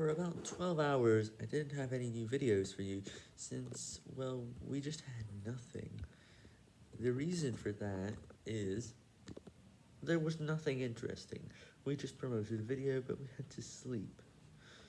For about 12 hours, I didn't have any new videos for you, since, well, we just had nothing. The reason for that is, there was nothing interesting. We just promoted a video, but we had to sleep.